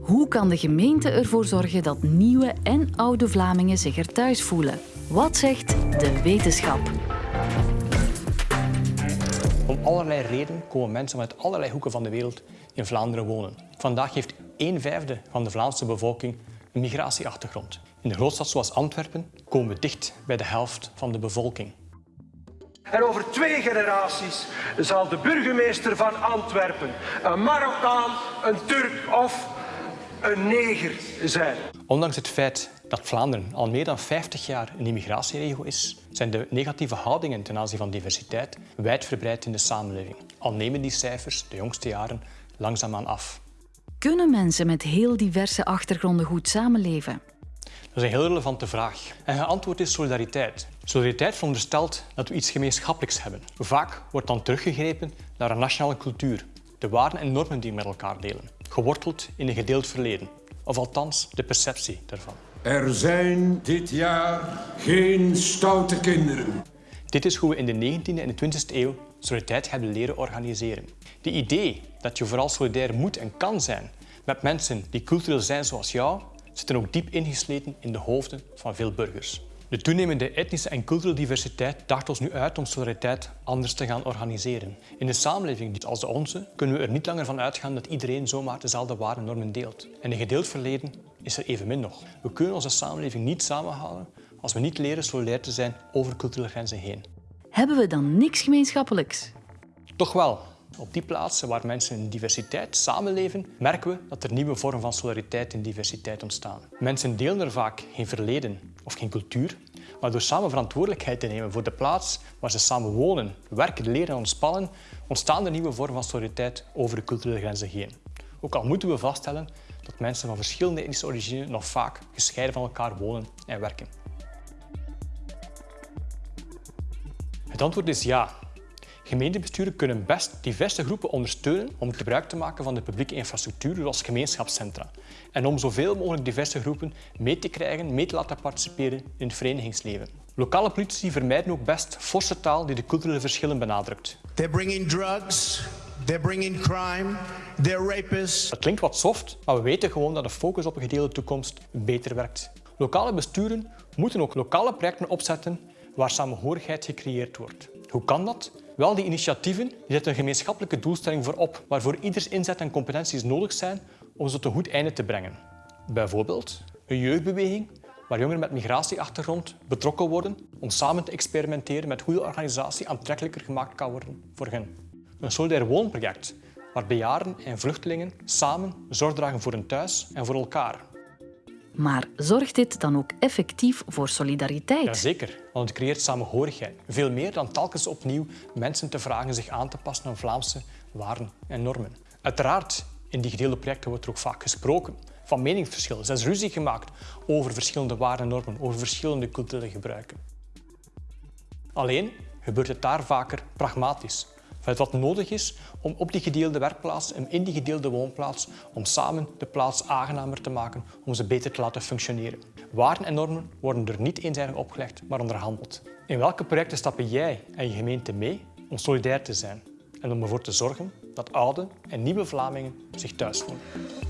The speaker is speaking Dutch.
Hoe kan de gemeente ervoor zorgen dat nieuwe en oude Vlamingen zich er thuis voelen? Wat zegt de wetenschap? Om allerlei redenen komen mensen uit allerlei hoeken van de wereld in Vlaanderen wonen. Vandaag heeft een vijfde van de Vlaamse bevolking een migratieachtergrond. In de grootstad zoals Antwerpen komen we dicht bij de helft van de bevolking. En over twee generaties zal de burgemeester van Antwerpen een Marokkaan, een Turk of een neger zijn. Ondanks het feit dat Vlaanderen al meer dan 50 jaar een immigratieregio is, zijn de negatieve houdingen ten aanzien van diversiteit wijdverbreid in de samenleving. Al nemen die cijfers de jongste jaren langzaamaan af. Kunnen mensen met heel diverse achtergronden goed samenleven? Dat is een heel relevante vraag. En het antwoord is solidariteit. Solidariteit veronderstelt dat we iets gemeenschappelijks hebben. Vaak wordt dan teruggegrepen naar een nationale cultuur, de waarden en normen die we met elkaar delen, geworteld in een gedeeld verleden, of althans de perceptie daarvan. Er zijn dit jaar geen stoute kinderen. Dit is hoe we in de 19e en de 20e eeuw solidariteit hebben leren organiseren. De idee dat je vooral solidair moet en kan zijn met mensen die cultureel zijn zoals jou, zitten ook diep ingesleten in de hoofden van veel burgers. De toenemende etnische en culturele diversiteit daagt ons nu uit om solidariteit anders te gaan organiseren. In een samenleving als de onze kunnen we er niet langer van uitgaan dat iedereen zomaar dezelfde waarden en normen deelt. En een gedeeld verleden is er evenmin nog. We kunnen onze samenleving niet samenhouden als we niet leren solidair te zijn over culturele grenzen heen. Hebben we dan niks gemeenschappelijks? Toch wel. Op die plaatsen waar mensen in diversiteit samenleven, merken we dat er nieuwe vormen van solidariteit en diversiteit ontstaan. Mensen delen er vaak geen verleden of geen cultuur, maar door samen verantwoordelijkheid te nemen voor de plaats waar ze samen wonen, werken, leren en ontspannen, ontstaan er nieuwe vormen van solidariteit over de culturele grenzen heen. Ook al moeten we vaststellen dat mensen van verschillende etnische origine nog vaak gescheiden van elkaar wonen en werken. Het antwoord is ja. Gemeentebesturen kunnen best diverse groepen ondersteunen om gebruik te maken van de publieke infrastructuur, zoals gemeenschapscentra. En om zoveel mogelijk diverse groepen mee te krijgen, mee te laten participeren in het verenigingsleven. Lokale politici vermijden ook best forse taal die de culturele verschillen benadrukt. They're bringing drugs, they're bringing crime, they're rapists. Dat klinkt wat soft, maar we weten gewoon dat de focus op een gedeelde toekomst beter werkt. Lokale besturen moeten ook lokale projecten opzetten waar samenhorigheid gecreëerd wordt. Hoe kan dat? Wel, die initiatieven die zetten een gemeenschappelijke doelstelling voorop, waarvoor ieders inzet en competenties nodig zijn om ze tot een goed einde te brengen. Bijvoorbeeld een jeugdbeweging waar jongeren met migratieachtergrond betrokken worden om samen te experimenteren met hoe de organisatie aantrekkelijker gemaakt kan worden voor hen. Een solidair woonproject waar bejaarden en vluchtelingen samen zorg dragen voor hun thuis en voor elkaar. Maar zorgt dit dan ook effectief voor solidariteit? Jazeker, want het creëert samenhorigheid. Veel meer dan telkens opnieuw mensen te vragen zich aan te passen aan Vlaamse waarden en normen. Uiteraard, in die gedeelde projecten wordt er ook vaak gesproken van meningsverschillen. Er is ruzie gemaakt over verschillende waarden en normen, over verschillende culturele gebruiken. Alleen gebeurt het daar vaker pragmatisch, wat nodig is om op die gedeelde werkplaats en in die gedeelde woonplaats om samen de plaats aangenamer te maken, om ze beter te laten functioneren. Waarden en normen worden er niet eenzijdig opgelegd, maar onderhandeld. In welke projecten stappen jij en je gemeente mee om solidair te zijn en om ervoor te zorgen dat oude en nieuwe Vlamingen zich thuis voelen?